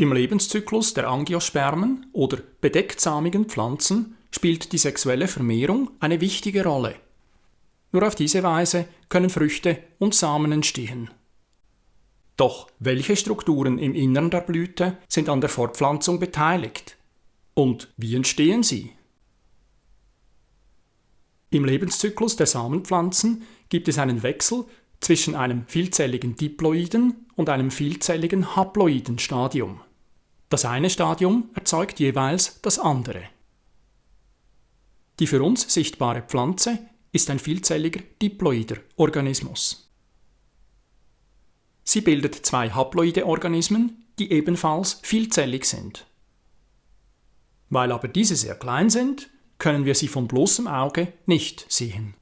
Im Lebenszyklus der Angiospermen oder bedechtsamigen Pflanzen spielt die sexuelle Vermehrung eine wichtige Rolle. Nur auf diese Weise können Früchte und Samen entstehen. Doch welche Strukturen im Innern der Blüte sind an der Fortpflanzung beteiligt? Und wie entstehen sie? Im Lebenszyklus der Samenpflanzen gibt es einen Wechsel zwischen einem vielzelligen diploiden und einem vielzelligen haploiden Stadium. Das eine Stadium erzeugt jeweils das andere. Die für uns sichtbare Pflanze ist ein vielzelliger diploider Organismus. Sie bildet zwei haploide Organismen, die ebenfalls vielzellig sind. Weil aber diese sehr klein sind, können wir sie von bloßem Auge nicht sehen.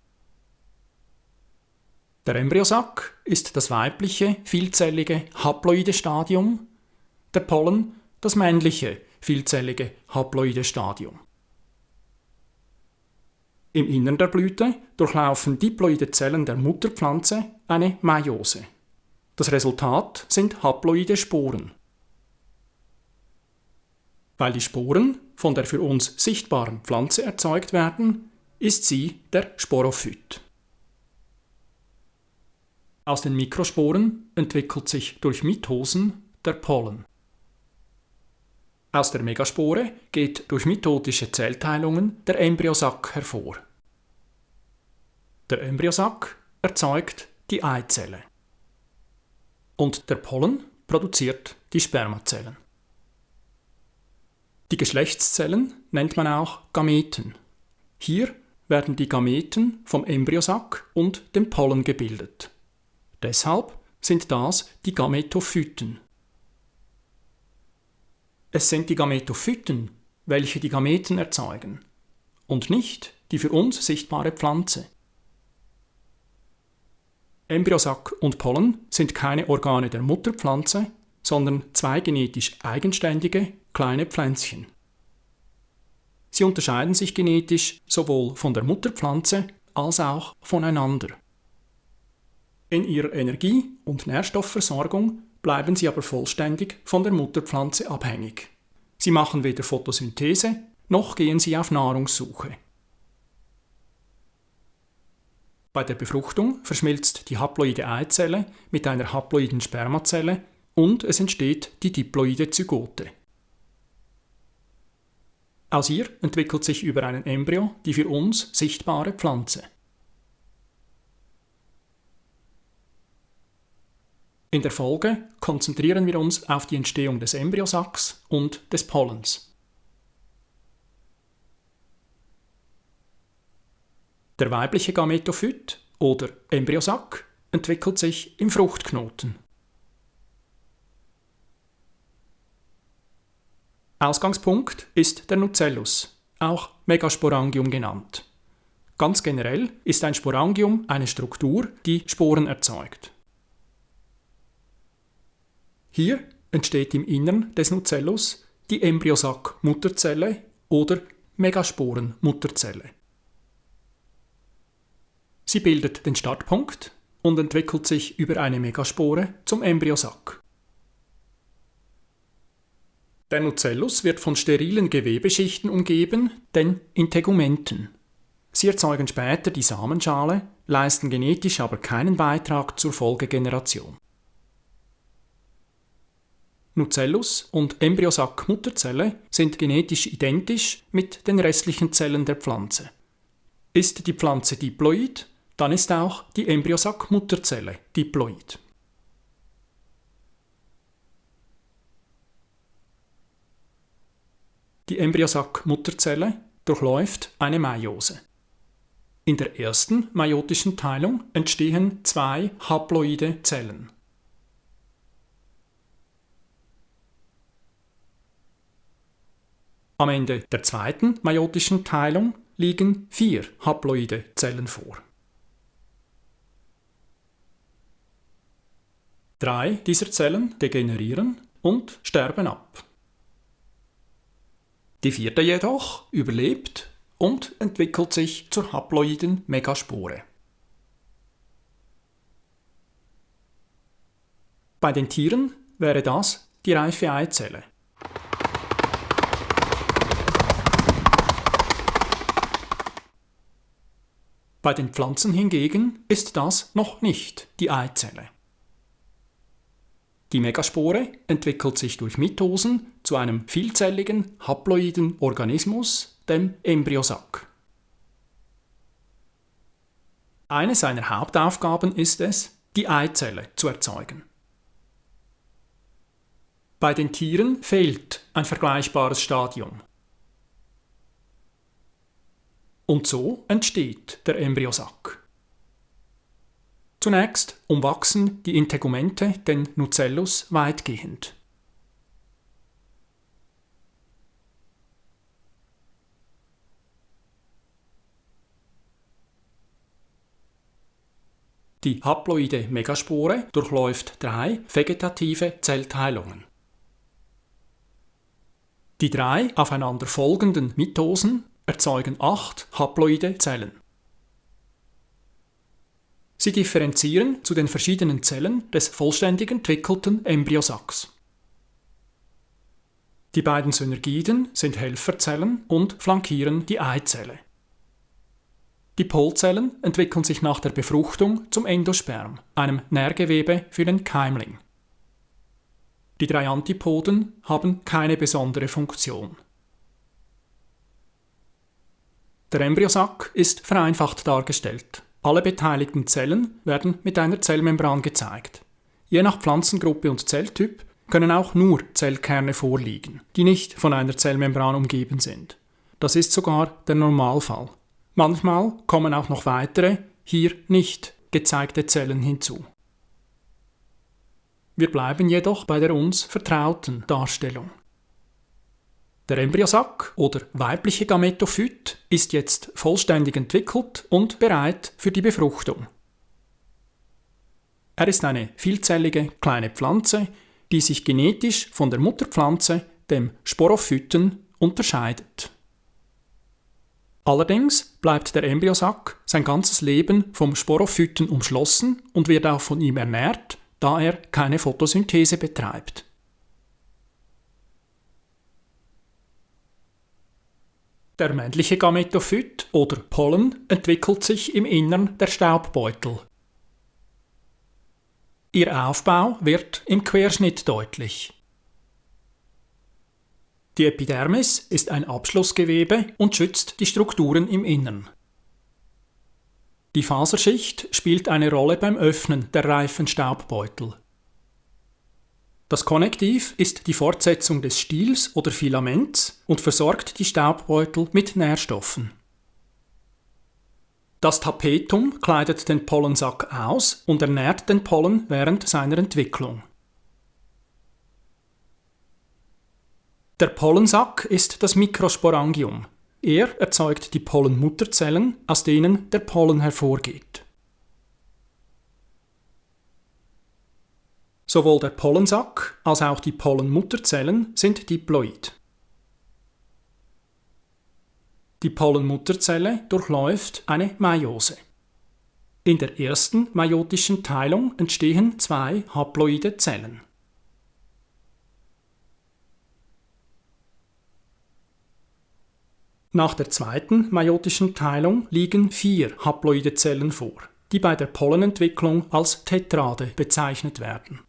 Der Embryosack ist das weibliche, vielzellige, haploide Stadium, der Pollen das männliche, vielzellige, haploide Stadium. Im Innern der Blüte durchlaufen diploide Zellen der Mutterpflanze eine Meiose. Das Resultat sind haploide Sporen. Weil die Sporen von der für uns sichtbaren Pflanze erzeugt werden, ist sie der Sporophyt. Aus den Mikrosporen entwickelt sich durch Mitosen der Pollen. Aus der Megaspore geht durch mitotische Zellteilungen der Embryosack hervor. Der Embryosack erzeugt die Eizelle und der Pollen produziert die Spermazellen. Die Geschlechtszellen nennt man auch Gameten. Hier werden die Gameten vom Embryosack und dem Pollen gebildet. Deshalb sind das die Gametophyten. Es sind die Gametophyten, welche die Gameten erzeugen, und nicht die für uns sichtbare Pflanze. Embryosack und Pollen sind keine Organe der Mutterpflanze, sondern zwei genetisch eigenständige kleine Pflänzchen. Sie unterscheiden sich genetisch sowohl von der Mutterpflanze als auch voneinander. In ihrer Energie- und Nährstoffversorgung bleiben sie aber vollständig von der Mutterpflanze abhängig. Sie machen weder Photosynthese noch gehen sie auf Nahrungssuche. Bei der Befruchtung verschmilzt die haploide Eizelle mit einer haploiden Spermazelle und es entsteht die diploide Zygote. Aus ihr entwickelt sich über einen Embryo die für uns sichtbare Pflanze. In der Folge konzentrieren wir uns auf die Entstehung des Embryosacks und des Pollens. Der weibliche Gametophyt oder Embryosack entwickelt sich im Fruchtknoten. Ausgangspunkt ist der Nucellus, auch Megasporangium genannt. Ganz generell ist ein Sporangium eine Struktur, die Sporen erzeugt. Hier entsteht im Innern des Nucellus die Embryosack-Mutterzelle oder Megasporen-Mutterzelle. Sie bildet den Startpunkt und entwickelt sich über eine Megaspore zum Embryosack. Der Nucellus wird von sterilen Gewebeschichten umgeben, den Integumenten. Sie erzeugen später die Samenschale, leisten genetisch aber keinen Beitrag zur Folgegeneration. Nucellus und Embryosack-Mutterzelle sind genetisch identisch mit den restlichen Zellen der Pflanze. Ist die Pflanze diploid, dann ist auch die Embryosack-Mutterzelle diploid. Die Embryosack-Mutterzelle durchläuft eine Meiose. In der ersten meiotischen Teilung entstehen zwei haploide Zellen. Am Ende der zweiten meiotischen Teilung liegen vier haploide Zellen vor. Drei dieser Zellen degenerieren und sterben ab. Die vierte jedoch überlebt und entwickelt sich zur haploiden Megaspore. Bei den Tieren wäre das die reife Eizelle. Bei den Pflanzen hingegen ist das noch nicht die Eizelle. Die Megaspore entwickelt sich durch Mitosen zu einem vielzelligen, haploiden Organismus, dem Embryosack. Eine seiner Hauptaufgaben ist es, die Eizelle zu erzeugen. Bei den Tieren fehlt ein vergleichbares Stadium. Und so entsteht der Embryosack. Zunächst umwachsen die Integumente den Nucellus weitgehend. Die haploide Megaspore durchläuft drei vegetative Zellteilungen. Die drei aufeinander folgenden Mitosen erzeugen acht haploide Zellen. Sie differenzieren zu den verschiedenen Zellen des vollständig entwickelten Embryosacks. Die beiden Synergiden sind Helferzellen und flankieren die Eizelle. Die Polzellen entwickeln sich nach der Befruchtung zum Endosperm, einem Nährgewebe für den Keimling. Die drei Antipoden haben keine besondere Funktion. Der Embryosack ist vereinfacht dargestellt. Alle beteiligten Zellen werden mit einer Zellmembran gezeigt. Je nach Pflanzengruppe und Zelltyp können auch nur Zellkerne vorliegen, die nicht von einer Zellmembran umgeben sind. Das ist sogar der Normalfall. Manchmal kommen auch noch weitere, hier nicht gezeigte Zellen hinzu. Wir bleiben jedoch bei der uns vertrauten Darstellung. Der Embryosack oder weibliche Gametophyt ist jetzt vollständig entwickelt und bereit für die Befruchtung. Er ist eine vielzellige kleine Pflanze, die sich genetisch von der Mutterpflanze, dem Sporophyten, unterscheidet. Allerdings bleibt der Embryosack sein ganzes Leben vom Sporophyten umschlossen und wird auch von ihm ernährt, da er keine Photosynthese betreibt. Der männliche Gametophyt oder Pollen entwickelt sich im Innern der Staubbeutel. Ihr Aufbau wird im Querschnitt deutlich. Die Epidermis ist ein Abschlussgewebe und schützt die Strukturen im Innern. Die Faserschicht spielt eine Rolle beim Öffnen der reifen Staubbeutel. Das Konnektiv ist die Fortsetzung des Stiels oder Filaments und versorgt die Staubbeutel mit Nährstoffen. Das Tapetum kleidet den Pollensack aus und ernährt den Pollen während seiner Entwicklung. Der Pollensack ist das Mikrosporangium. Er erzeugt die Pollenmutterzellen, aus denen der Pollen hervorgeht. Sowohl der Pollensack als auch die Pollenmutterzellen sind diploid. Die Pollenmutterzelle durchläuft eine Meiose. In der ersten meiotischen Teilung entstehen zwei haploide Zellen. Nach der zweiten meiotischen Teilung liegen vier haploide Zellen vor, die bei der Pollenentwicklung als Tetrade bezeichnet werden.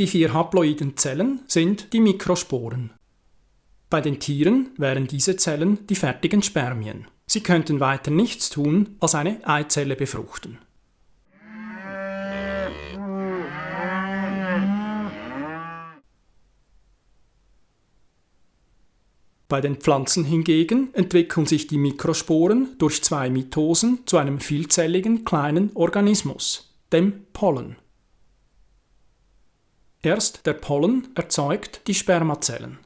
Die vier haploiden Zellen sind die Mikrosporen. Bei den Tieren wären diese Zellen die fertigen Spermien. Sie könnten weiter nichts tun, als eine Eizelle befruchten. Bei den Pflanzen hingegen entwickeln sich die Mikrosporen durch zwei Mitosen zu einem vielzelligen kleinen Organismus, dem Pollen. Erst der Pollen erzeugt die Spermazellen.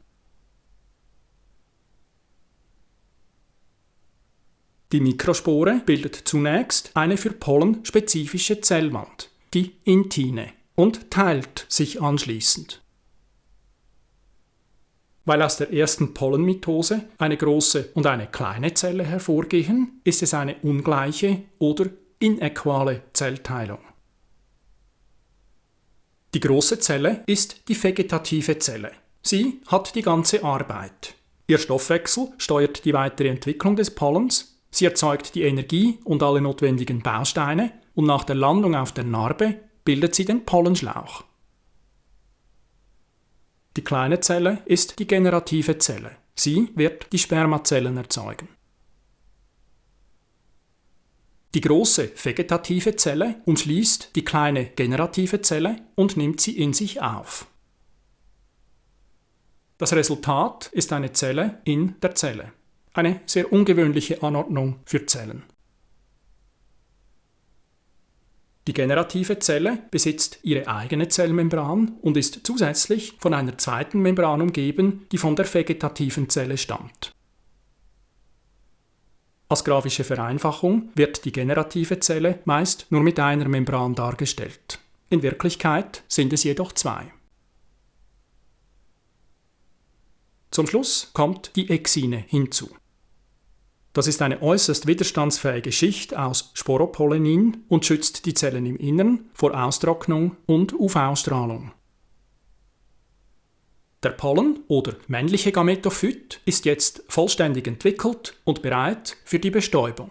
Die Mikrospore bildet zunächst eine für Pollen spezifische Zellwand, die Intine, und teilt sich anschließend. Weil aus der ersten Pollenmitose eine große und eine kleine Zelle hervorgehen, ist es eine ungleiche oder inequale Zellteilung. Die große Zelle ist die vegetative Zelle. Sie hat die ganze Arbeit. Ihr Stoffwechsel steuert die weitere Entwicklung des Pollens, sie erzeugt die Energie und alle notwendigen Bausteine und nach der Landung auf der Narbe bildet sie den Pollenschlauch. Die kleine Zelle ist die generative Zelle. Sie wird die Spermazellen erzeugen. Die große vegetative Zelle umschließt die kleine generative Zelle und nimmt sie in sich auf. Das Resultat ist eine Zelle in der Zelle. Eine sehr ungewöhnliche Anordnung für Zellen. Die generative Zelle besitzt ihre eigene Zellmembran und ist zusätzlich von einer zweiten Membran umgeben, die von der vegetativen Zelle stammt. Als grafische Vereinfachung wird die generative Zelle meist nur mit einer Membran dargestellt. In Wirklichkeit sind es jedoch zwei. Zum Schluss kommt die Exine hinzu. Das ist eine äußerst widerstandsfähige Schicht aus Sporopollenin und schützt die Zellen im Innern vor Austrocknung und UV-Strahlung. Der Pollen oder männliche Gametophyt ist jetzt vollständig entwickelt und bereit für die Bestäubung.